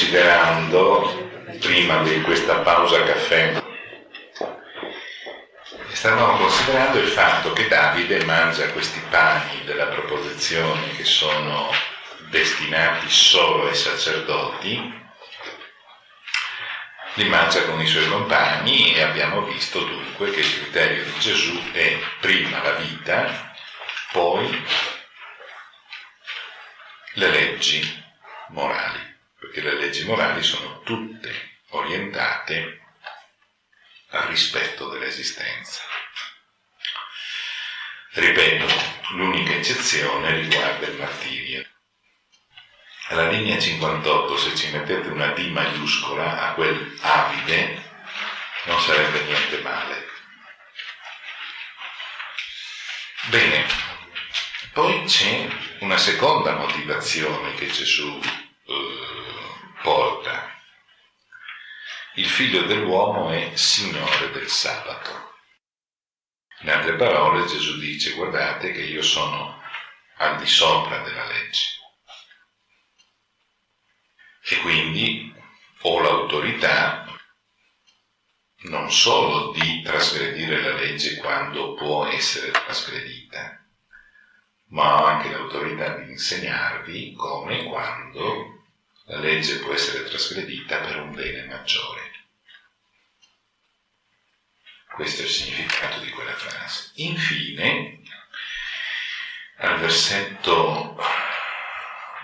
considerando, prima di questa pausa caffè, stavamo considerando il fatto che Davide mangia questi pani della proposizione che sono destinati solo ai sacerdoti, li mangia con i suoi compagni e abbiamo visto dunque che il criterio di Gesù è prima la vita, poi le leggi morali, perché le leggi morali sono tutte orientate al rispetto dell'esistenza. Ripeto, l'unica eccezione riguarda il martirio. Alla linea 58, se ci mettete una D maiuscola a quel avide, non sarebbe niente male. Bene, poi c'è una seconda motivazione che Gesù eh, porta. Il figlio dell'uomo è Signore del sabato. In altre parole Gesù dice guardate che io sono al di sopra della legge e quindi ho l'autorità non solo di trasgredire la legge quando può essere trasgredita, ma ho anche l'autorità di insegnarvi come e quando la legge può essere trasgredita per un bene maggiore. Questo è il significato di quella frase. Infine, al versetto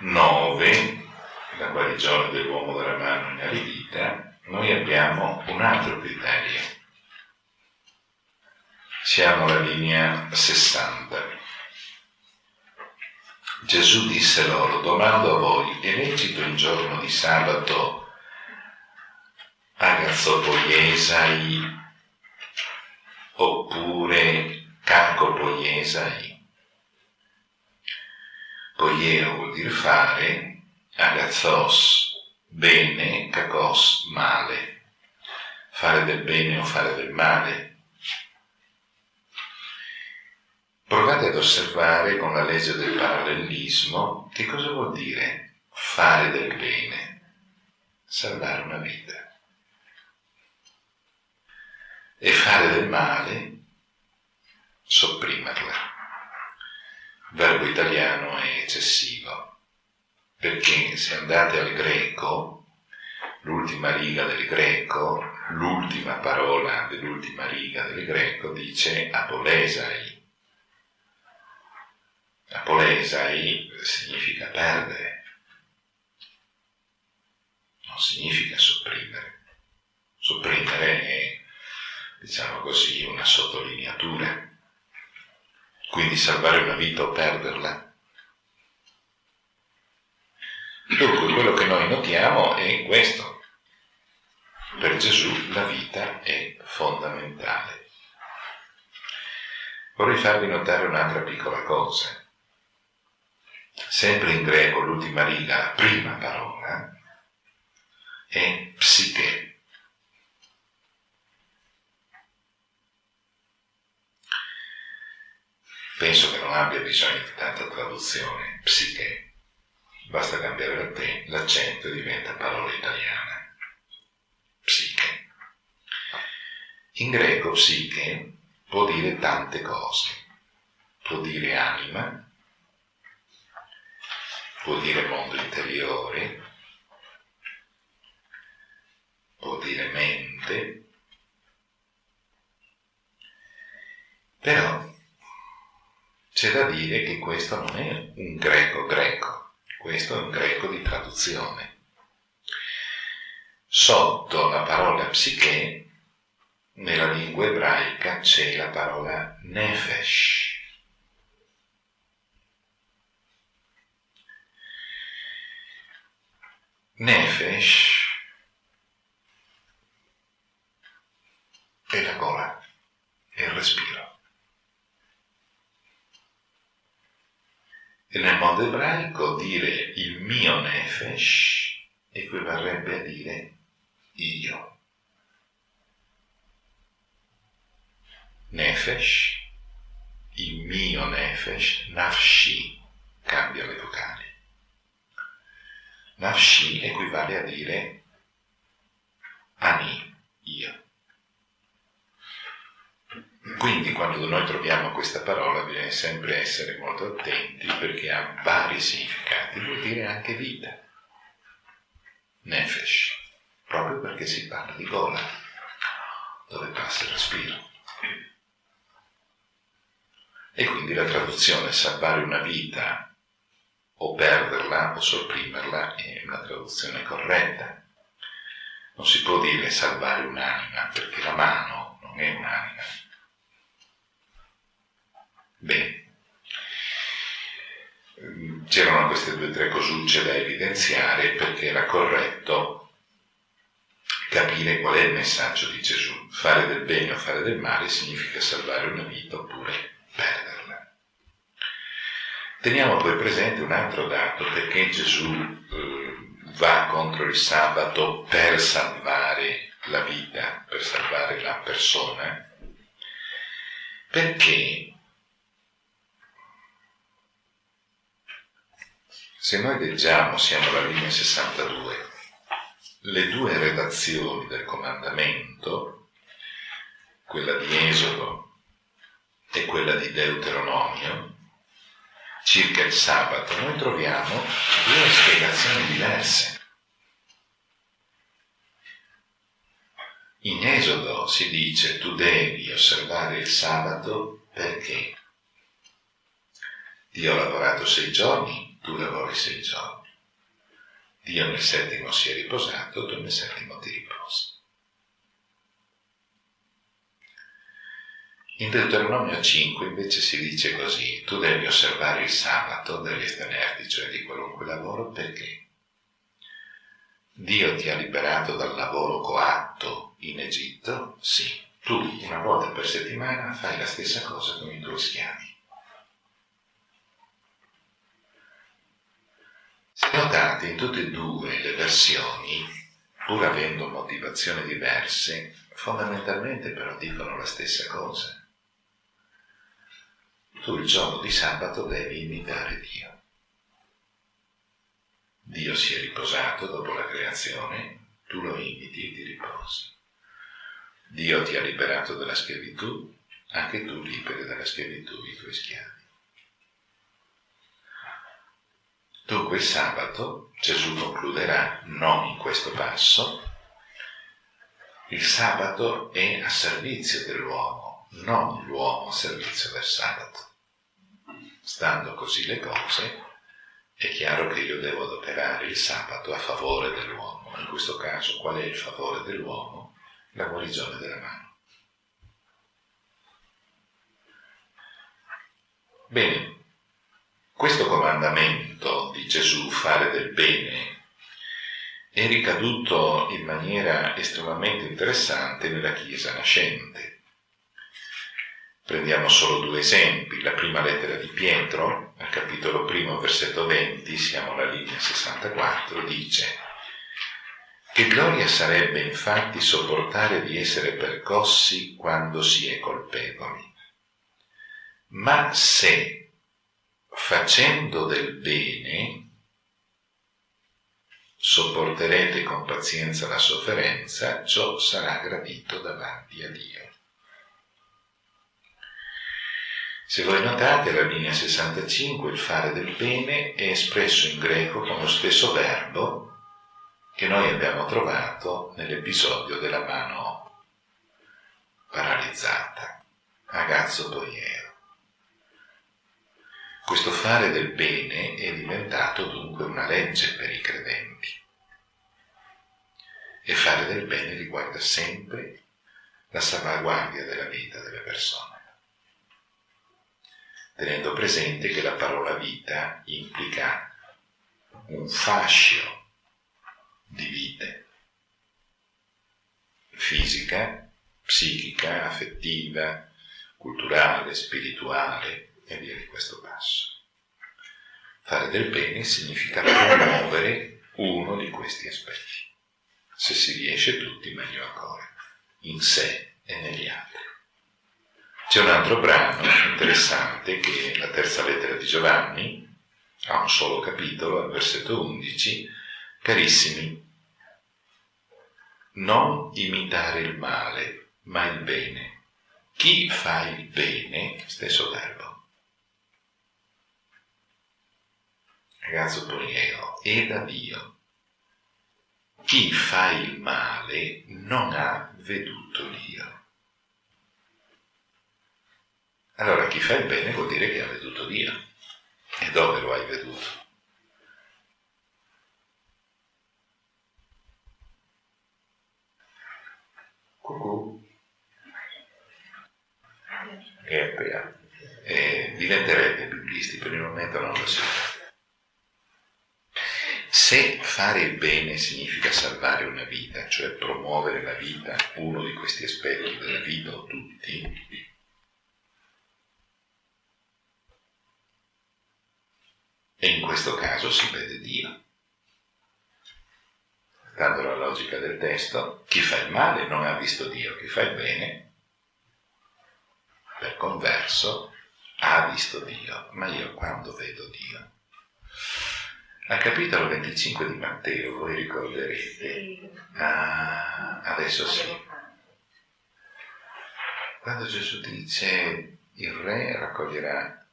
9, la guarigione dell'uomo dalla mano inaridita, noi abbiamo un altro criterio. Siamo alla linea 60. Gesù disse loro, domando a voi, è lecito in giorno di sabato agazzopoiesai oppure cacopoiesai? Poieo vuol dire fare, agathos, bene, kakos, male, fare del bene o fare del male. Provate ad osservare con la legge del parallelismo che cosa vuol dire fare del bene, salvare una vita. E fare del male, sopprimerla. Il verbo italiano è eccessivo perché se andate al greco, l'ultima riga del greco, l'ultima parola dell'ultima riga del greco dice apolesai. Apolesai significa perdere, non significa sopprimere. Sopprimere è, diciamo così, una sottolineatura. Quindi salvare una vita o perderla Dunque quello che noi notiamo è questo. Per Gesù la vita è fondamentale. Vorrei farvi notare un'altra piccola cosa. Sempre in greco l'ultima riga, la prima parola, è psiche. Penso che non abbia bisogno di tanta traduzione, psiche basta cambiare l'accento e diventa parola italiana. Psiche. In greco psiche può dire tante cose. Può dire anima, può dire mondo interiore, può dire mente, però c'è da dire che questo non è un greco greco, questo è un greco di traduzione. Sotto la parola psiche, nella lingua ebraica c'è la parola nefesh. Nefesh è la gola, è il respiro. Mondo ebraico dire il mio nefesh equivarrebbe a dire io. Nefesh, il mio nefesh, nafshi, cambia le vocali. Nafshi equivale a dire ani, io. Quindi quando noi troviamo questa parola bisogna sempre essere molto attenti perché ha vari significati, vuol dire anche vita. Nefesh, proprio perché si parla di gola, dove passa il respiro. E quindi la traduzione salvare una vita o perderla o sopprimerla è una traduzione corretta. Non si può dire salvare un'anima perché la mano non è un'anima. Bene. C'erano queste due o tre cosucce da evidenziare perché era corretto capire qual è il messaggio di Gesù. Fare del bene o fare del male significa salvare una vita oppure perderla. Teniamo poi presente un altro dato perché Gesù eh, va contro il sabato per salvare la vita, per salvare la persona, perché se noi leggiamo, siamo alla linea 62, le due redazioni del comandamento, quella di Esodo e quella di Deuteronomio, circa il sabato, noi troviamo due spiegazioni diverse. In Esodo si dice tu devi osservare il sabato perché Dio ha lavorato sei giorni, tu lavori sei giorni. Dio nel settimo si è riposato, tu nel settimo ti riposi. In Deuteronomio 5 invece si dice così, tu devi osservare il sabato, devi astenerti cioè di qualunque lavoro, perché Dio ti ha liberato dal lavoro coatto in Egitto? Sì. Tu una volta per settimana fai la stessa cosa con i tuoi schiavi. Notate in tutte e due le versioni, pur avendo motivazioni diverse, fondamentalmente però dicono la stessa cosa. Tu il giorno di sabato devi imitare Dio. Dio si è riposato dopo la creazione, tu lo imiti e ti riposi. Dio ti ha liberato dalla schiavitù, anche tu liberi dalla schiavitù i tuoi schiavi. Dunque il sabato, Gesù concluderà, non in questo passo, il sabato è a servizio dell'uomo, non l'uomo a servizio del sabato. Stando così le cose, è chiaro che io devo adoperare il sabato a favore dell'uomo. In questo caso, qual è il favore dell'uomo? La guarigione della mano. Bene, questo comandamento di Gesù, fare del bene, è ricaduto in maniera estremamente interessante nella Chiesa nascente. Prendiamo solo due esempi. La prima lettera di Pietro, al capitolo primo, versetto 20, siamo alla linea 64, dice che gloria sarebbe infatti sopportare di essere percossi quando si è colpevoli. Ma se facendo del bene sopporterete con pazienza la sofferenza, ciò sarà gradito davanti a Dio. Se voi notate, la linea 65, il fare del bene, è espresso in greco con lo stesso verbo che noi abbiamo trovato nell'episodio della mano paralizzata, agazzo poiero. Questo fare del bene è diventato dunque una legge per i credenti. E fare del bene riguarda sempre la salvaguardia della vita delle persone, tenendo presente che la parola vita implica un fascio di vite, fisica, psichica, affettiva, culturale, spirituale, e via di questo passo. Fare del bene significa promuovere uno di questi aspetti. Se si riesce tutti, meglio ancora, in sé e negli altri. C'è un altro brano interessante che è la terza lettera di Giovanni, ha un solo capitolo, al versetto 11, Carissimi, non imitare il male, ma il bene. Chi fa il bene, stesso verbo. Ragazzo poriero, è da Dio. Chi fa il male non ha veduto Dio. Allora chi fa il bene vuol dire che ha veduto Dio. E dove lo hai veduto? Cucù. E appena. E diventerete biblisti, per il momento non lo siete. Se fare il bene significa salvare una vita, cioè promuovere la vita, uno di questi aspetti della vita o tutti, e in questo caso si vede Dio dando la logica del testo, chi fa il male non ha visto Dio, chi fa il bene, per converso, ha visto Dio, ma io quando vedo Dio? Al capitolo 25 di Matteo, voi ricorderete, ah, adesso sì, quando Gesù dice il re raccoglierà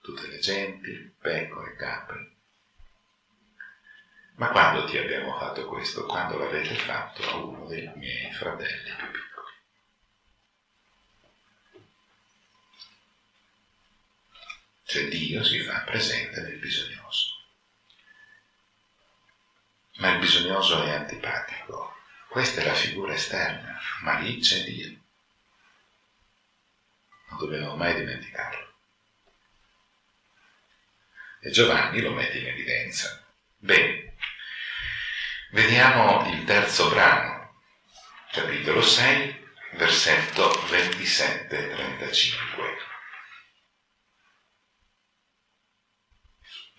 tutte le genti, pecore, capri, ma quando ti abbiamo fatto questo? Quando l'avete fatto a uno dei miei fratelli più piccoli. Cioè Dio si fa presente nel bisognoso. Ma il bisognoso è antipatico. Questa è la figura esterna, ma lì c'è Dio. Non dobbiamo mai dimenticarlo. E Giovanni lo mette in evidenza. Bene, Vediamo il terzo brano, capitolo 6, versetto 27-35.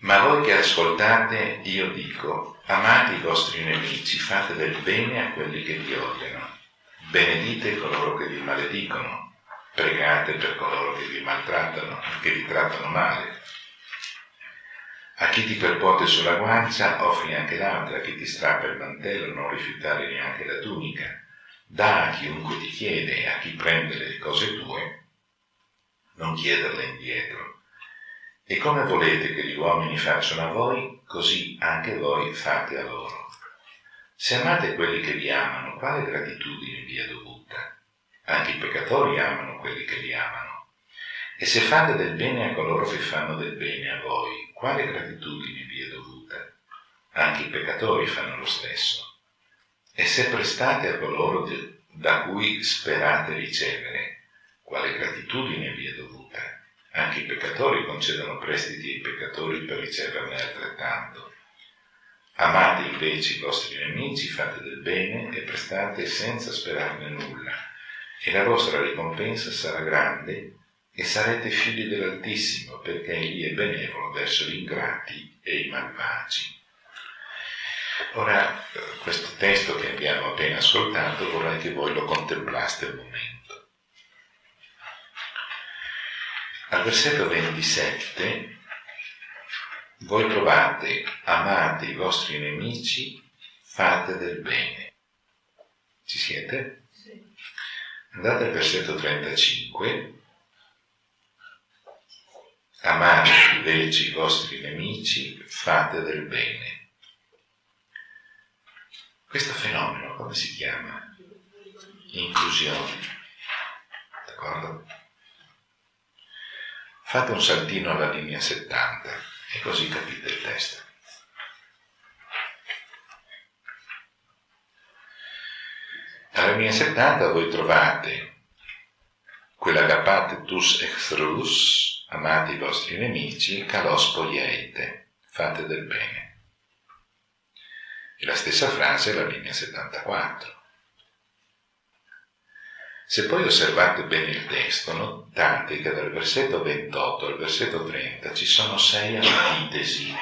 Ma voi che ascoltate, io dico, amate i vostri nemici, fate del bene a quelli che vi odiano, benedite coloro che vi maledicono, pregate per coloro che vi maltrattano, che vi trattano male a chi ti percuote sulla guancia offri anche l'altra, a chi ti strappa il mantello non rifiutare neanche la tunica. Da a chiunque ti chiede a chi prende le cose tue, non chiederle indietro. E come volete che gli uomini facciano a voi, così anche voi fate a loro. Se amate quelli che vi amano, quale gratitudine vi è dovuta? Anche i peccatori amano quelli che li amano. E se fate del bene a coloro che fanno del bene a voi, quale gratitudine vi è dovuta? Anche i peccatori fanno lo stesso. E se prestate a coloro da cui sperate ricevere, quale gratitudine vi è dovuta? Anche i peccatori concedono prestiti ai peccatori per riceverne altrettanto. Amate invece i vostri nemici, fate del bene e prestate senza sperarne nulla, e la vostra ricompensa sarà grande e sarete figli dell'Altissimo, perché Egli è benevolo verso gli ingrati e i malvagi. Ora, questo testo che abbiamo appena ascoltato vorrei che voi lo contemplaste un momento. Al versetto 27 voi trovate amate i vostri nemici, fate del bene. Ci siete? Andate al versetto 35 Amate invece i vostri nemici, fate del bene. Questo fenomeno come si chiama? Inclusione. D'accordo? Fate un saltino alla linea 70 e così capite il testo. Alla linea 70 voi trovate quella agapate tus extrus, amate i vostri nemici, calos poieite, fate del bene. E la stessa frase è la linea 74. Se poi osservate bene il testo, notate che dal versetto 28 al versetto 30 ci sono sei antitesi.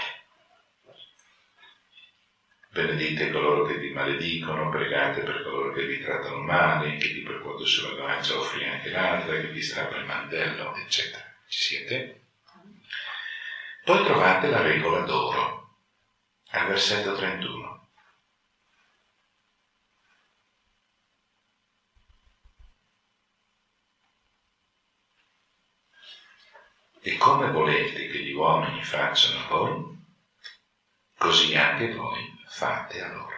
Benedite coloro che vi maledicono, pregate per coloro che vi trattano male, che ti percuote sulla guancia offri anche l'altra, che ti strappa il mantello, eccetera. Ci siete? Poi trovate la regola d'oro. al versetto 31. E come volete che gli uomini facciano a voi, così anche voi fate a loro.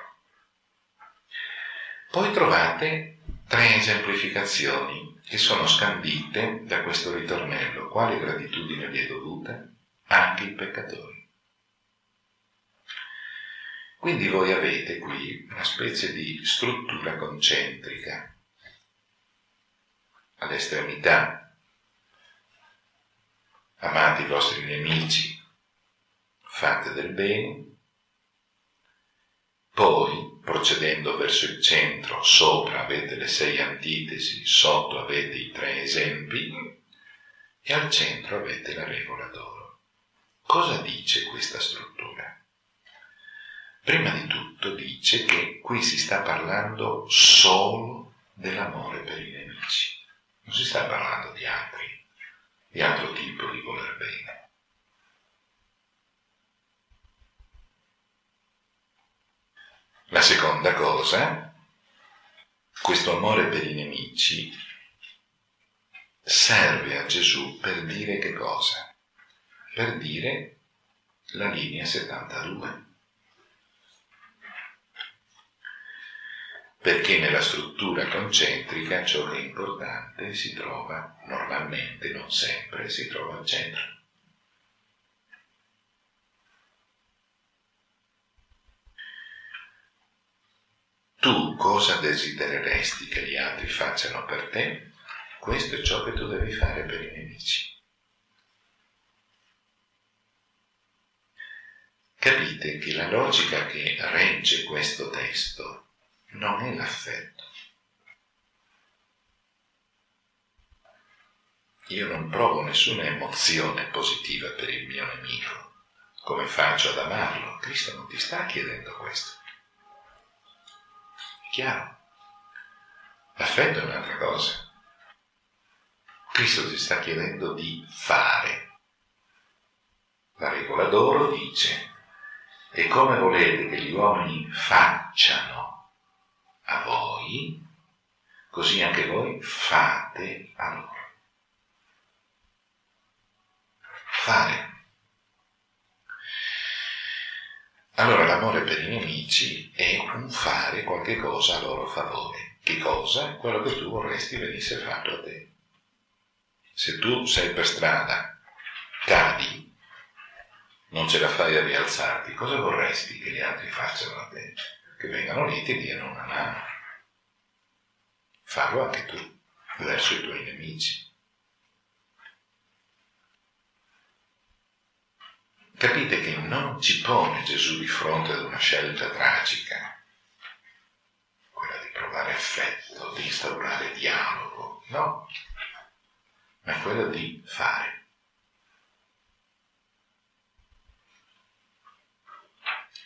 Poi trovate tre esemplificazioni che sono scandite da questo ritornello. Quale gratitudine vi è dovuta? Anche i peccatori. Quindi voi avete qui una specie di struttura concentrica all'estremità. Amate i vostri nemici, fate del bene, poi, procedendo verso il centro, sopra avete le sei antitesi, sotto avete i tre esempi e al centro avete la regola d'oro. Cosa dice questa struttura? Prima di tutto dice che qui si sta parlando solo dell'amore per i nemici, non si sta parlando di altri, di altro tipo di voler bene. La seconda cosa, questo amore per i nemici serve a Gesù per dire che cosa? Per dire la linea 72. Perché nella struttura concentrica ciò che è importante si trova normalmente, non sempre, si trova al centro. Tu cosa desidereresti che gli altri facciano per te? Questo è ciò che tu devi fare per i nemici. Capite che la logica che regge questo testo non è l'affetto. Io non provo nessuna emozione positiva per il mio nemico. Come faccio ad amarlo? Cristo non ti sta chiedendo questo. Chiaro? L'affetto è un'altra cosa. Cristo ti sta chiedendo di fare. La regola d'oro dice, e come volete che gli uomini facciano a voi, così anche voi fate a loro. Fare. Allora l'amore per i nemici è un fare qualche cosa a loro favore. Che cosa? Quello che tu vorresti venisse fatto a te. Se tu sei per strada, cadi, non ce la fai a rialzarti, cosa vorresti che gli altri facciano a te? Che vengano lì e ti diano una mano. Fallo anche tu, verso i tuoi nemici. Capite che non ci pone Gesù di fronte ad una scelta tragica, quella di provare affetto, di instaurare dialogo, no, ma quella di fare.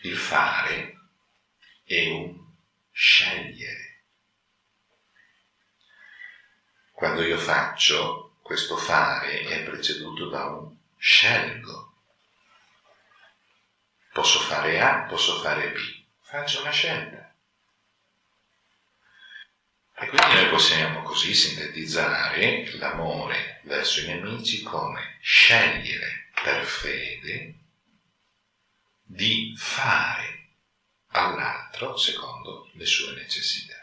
Il fare è un scegliere. Quando io faccio, questo fare è preceduto da un scelgo. Posso fare A, posso fare B. Faccio una scelta. E quindi noi possiamo così sintetizzare l'amore verso i nemici come scegliere per fede di fare all'altro secondo le sue necessità.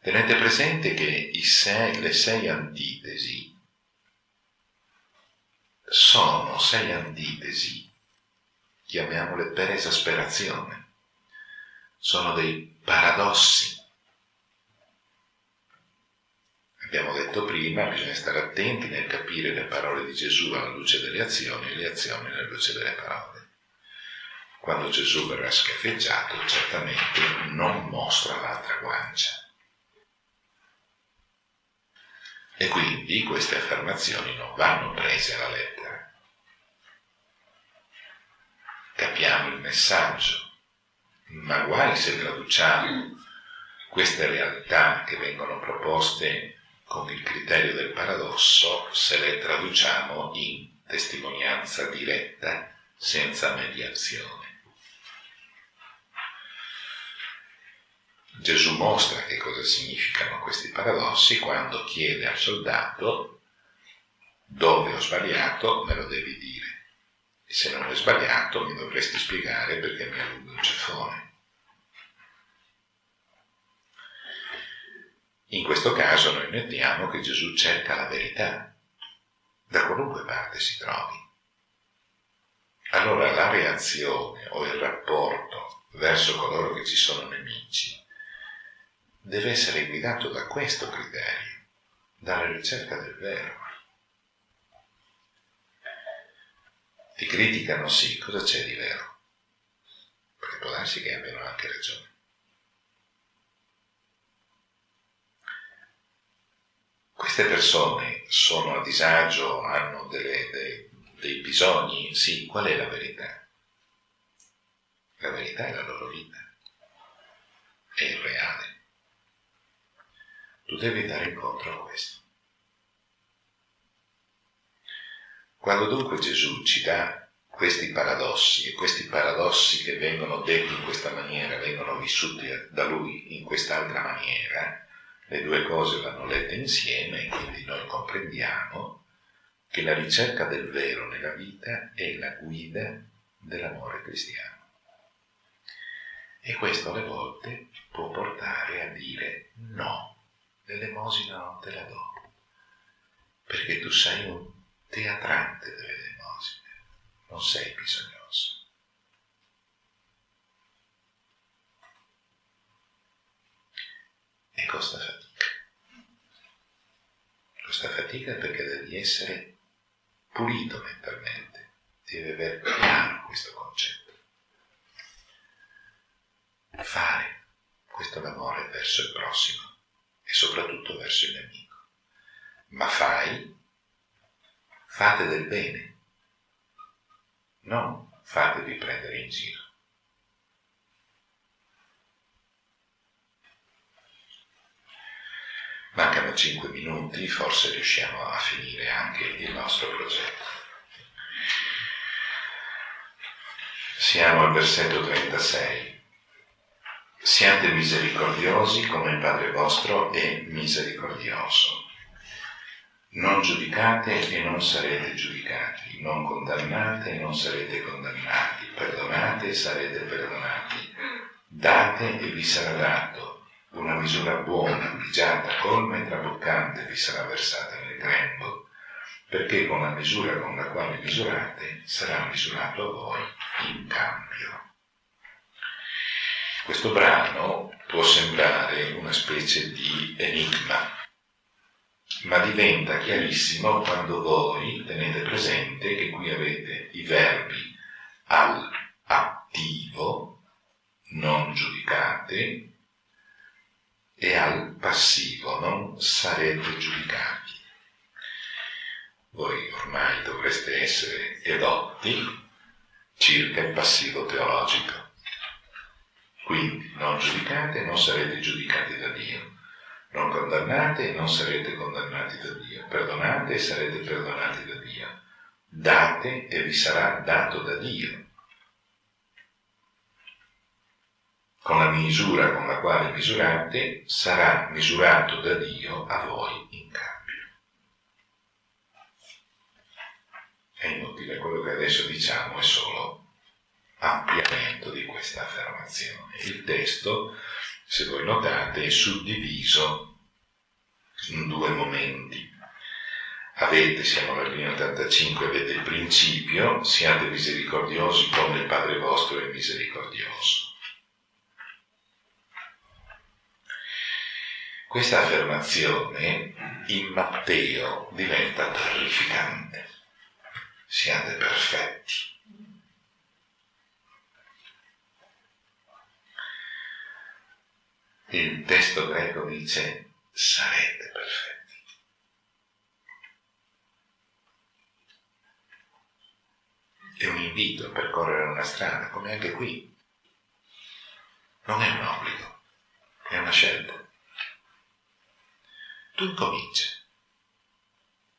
Tenete presente che sei, le sei antitesi sono sei antitesi chiamiamole per esasperazione, sono dei paradossi. Abbiamo detto prima, bisogna stare attenti nel capire le parole di Gesù alla luce delle azioni e le azioni alla luce delle parole. Quando Gesù verrà schiaffeggiato, certamente non mostra l'altra guancia. E quindi queste affermazioni non vanno prese alla lettera capiamo il messaggio, ma guai se traduciamo queste realtà che vengono proposte con il criterio del paradosso, se le traduciamo in testimonianza diretta, senza mediazione. Gesù mostra che cosa significano questi paradossi quando chiede al soldato dove ho sbagliato me lo devi dire e se non è sbagliato mi dovresti spiegare perché mi allungo il ceffone. In questo caso noi notiamo che Gesù cerca la verità, da qualunque parte si trovi. Allora la reazione o il rapporto verso coloro che ci sono nemici deve essere guidato da questo criterio, dalla ricerca del vero. Ti criticano sì, cosa c'è di vero? Perché può darsi che abbiano anche ragione. Queste persone sono a disagio, hanno delle, dei, dei bisogni? Sì, qual è la verità? La verità è la loro vita, è il reale. Tu devi dare incontro a questo. Quando dunque Gesù ci dà questi paradossi e questi paradossi che vengono detti in questa maniera, vengono vissuti da lui in quest'altra maniera, le due cose vanno lette insieme e quindi noi comprendiamo che la ricerca del vero nella vita è la guida dell'amore cristiano. E questo alle volte può portare a dire no, l'elemosina non te la do, perché tu sei un teatrante delle elemosine, non sei bisognoso. E costa fatica. Costa fatica perché devi essere pulito mentalmente, devi avere chiaro questo concetto. Fare questo l'amore verso il prossimo e soprattutto verso il nemico. Ma fai fate del bene, non fatevi prendere in giro. Mancano cinque minuti, forse riusciamo a finire anche il nostro progetto. Siamo al versetto 36. Siate misericordiosi come il Padre vostro è misericordioso. Non giudicate e non sarete giudicati, non condannate e non sarete condannati, perdonate e sarete perdonati, date e vi sarà dato, una misura buona, pigiata, colma e traboccante vi sarà versata nel grembo, perché con la misura con la quale misurate sarà misurato a voi in cambio. Questo brano può sembrare una specie di enigma ma diventa chiarissimo quando voi tenete presente che qui avete i verbi all'attivo, non giudicate, e al passivo, non sarete giudicati. Voi ormai dovreste essere edotti circa il passivo teologico. Quindi non giudicate, non sarete giudicati da Dio non condannate e non sarete condannati da Dio. Perdonate e sarete perdonati da Dio. Date e vi sarà dato da Dio. Con la misura con la quale misurate sarà misurato da Dio a voi in cambio. È inutile, quello che adesso diciamo è solo ampliamento di questa affermazione. Il testo se voi notate, è suddiviso in due momenti. Avete, siamo alla linea 85, avete il principio, siate misericordiosi come il Padre vostro è misericordioso. Questa affermazione in Matteo diventa terrificante. Siate perfetti il testo greco dice sarete perfetti. È un invito a percorrere una strada, come anche qui. Non è un obbligo, è una scelta. Tu incominci.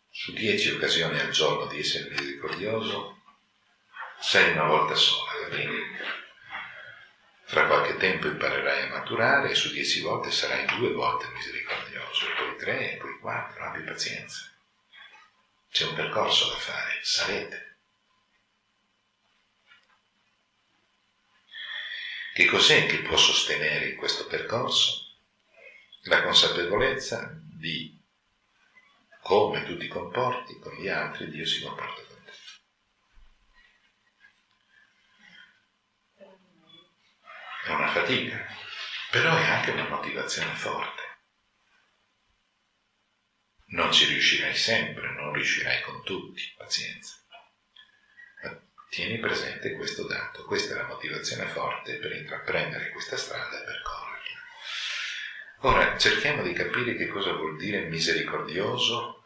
Su dieci occasioni al giorno di essere misericordioso, sei una volta sola, va bene? Fra qualche tempo imparerai a maturare e su dieci volte sarai due volte misericordioso, poi tre, poi quattro, abbi pazienza. C'è un percorso da fare, sarete. Che cos'è che può sostenere questo percorso? La consapevolezza di come tu ti comporti con gli altri, Dio si comporta con te. È una fatica, però è anche una motivazione forte. Non ci riuscirai sempre, non riuscirai con tutti, pazienza. Ma tieni presente questo dato, questa è la motivazione forte per intraprendere questa strada e percorrerla. Ora cerchiamo di capire che cosa vuol dire misericordioso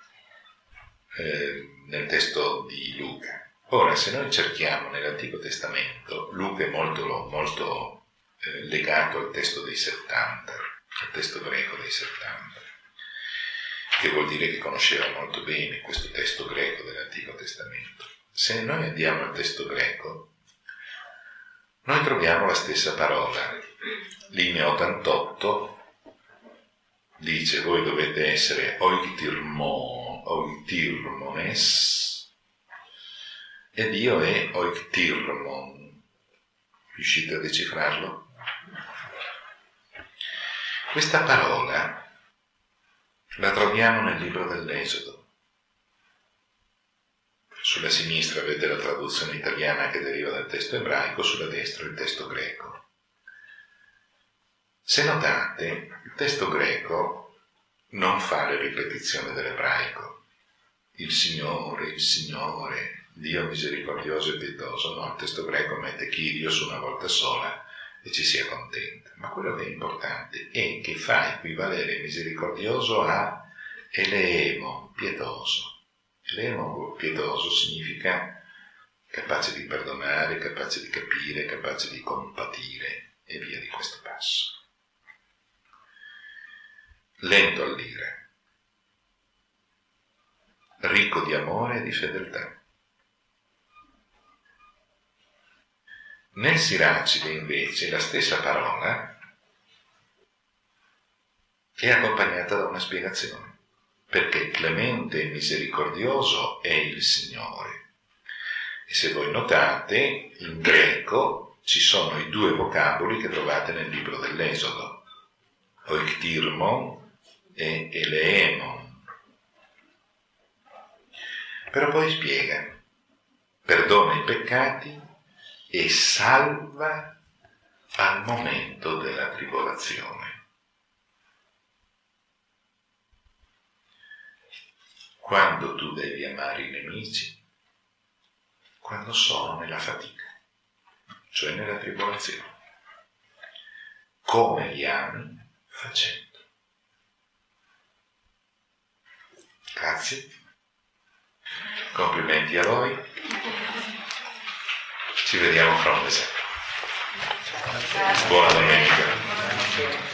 eh, nel testo di Luca. Ora, se noi cerchiamo nell'Antico Testamento, Luca è molto, molto eh, legato al testo dei 70, al testo greco dei 70, che vuol dire che conosceva molto bene questo testo greco dell'Antico Testamento. Se noi andiamo al testo greco, noi troviamo la stessa parola, linea 88, dice voi dovete essere oiktirmo, oiktirmones e Dio è oiktirmon. Riuscite a decifrarlo? Questa parola la troviamo nel libro dell'Esodo. Sulla sinistra avete la traduzione italiana che deriva dal testo ebraico, sulla destra il testo greco. Se notate, il testo greco non fa le ripetizioni dell'ebraico. Il Signore, il Signore, Dio misericordioso e pietoso, no, il testo greco mette Kyrios una volta sola e ci si accontenta. Ma quello che è importante è che fa equivalere misericordioso a eleemo, pietoso. Eleemo pietoso significa capace di perdonare, capace di capire, capace di compatire e via di questo passo lento all'ira, ricco di amore e di fedeltà. Nel Siracide invece la stessa parola è accompagnata da una spiegazione, perché clemente e misericordioso è il Signore. E se voi notate, in greco ci sono i due vocaboli che trovate nel libro dell'Esodo, oiktirmon e eleemon. Però poi spiega, perdona i peccati e salva al momento della tribolazione. Quando tu devi amare i nemici? Quando sono nella fatica, cioè nella tribolazione. Come li ami? Facendo. Grazie. Complimenti a voi. Ci vediamo fra un mese. Buona domenica.